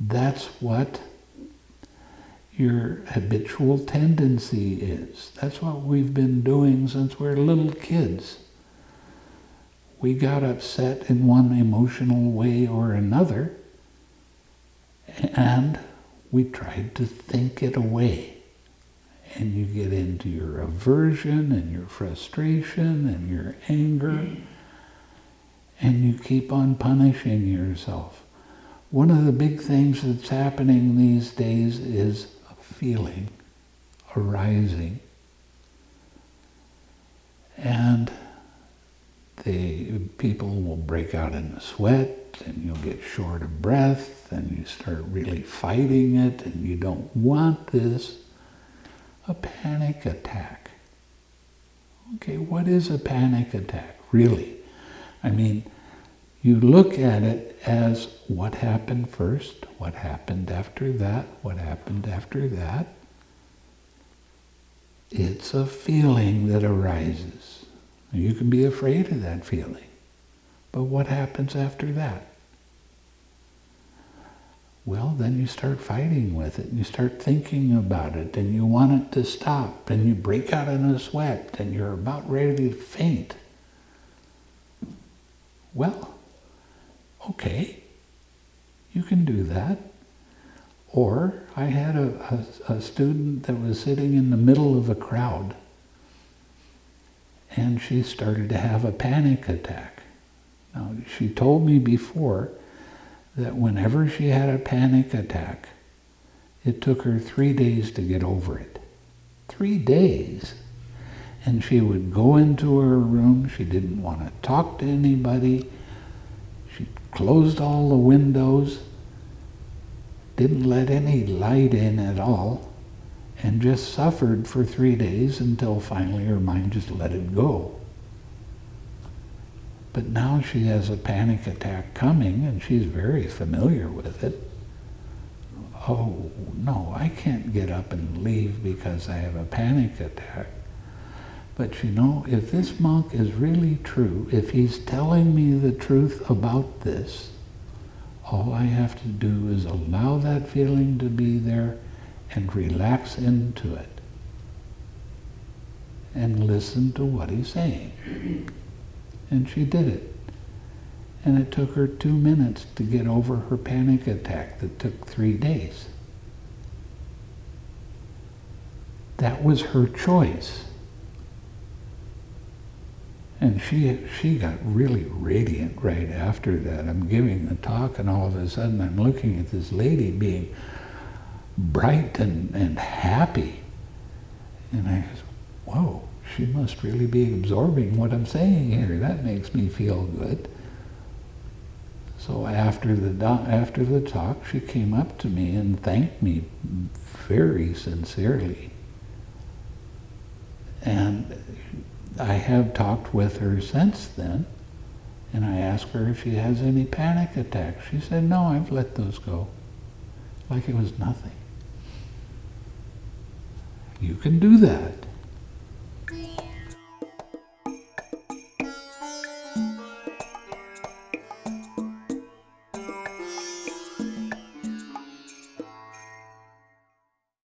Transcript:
That's what your habitual tendency is. That's what we've been doing since we we're little kids. We got upset in one emotional way or another, and we tried to think it away. And you get into your aversion and your frustration and your anger, and you keep on punishing yourself. One of the big things that's happening these days is a feeling arising. And the people will break out in a sweat and you'll get short of breath and you start really fighting it and you don't want this. A panic attack. Okay, what is a panic attack, really? I mean, you look at it as what happened first, what happened after that, what happened after that. It's a feeling that arises. You can be afraid of that feeling. But what happens after that? Well, then you start fighting with it, and you start thinking about it, and you want it to stop, and you break out in a sweat, and you're about ready to faint. Well, okay, you can do that. Or I had a, a, a, student that was sitting in the middle of a crowd and she started to have a panic attack. Now, she told me before that whenever she had a panic attack, it took her three days to get over it. Three days. And she would go into her room. She didn't want to talk to anybody closed all the windows, didn't let any light in at all, and just suffered for three days until finally her mind just let it go. But now she has a panic attack coming and she's very familiar with it. Oh, no, I can't get up and leave because I have a panic attack. But you know, if this monk is really true, if he's telling me the truth about this, all I have to do is allow that feeling to be there and relax into it and listen to what he's saying. And she did it. And it took her two minutes to get over her panic attack that took three days. That was her choice. And she, she got really radiant right after that. I'm giving the talk and all of a sudden I'm looking at this lady being bright and, and happy. And I said, whoa, she must really be absorbing what I'm saying here. That makes me feel good. So after the, after the talk, she came up to me and thanked me very sincerely. And I have talked with her since then, and I asked her if she has any panic attacks. She said, no, I've let those go, like it was nothing. You can do that.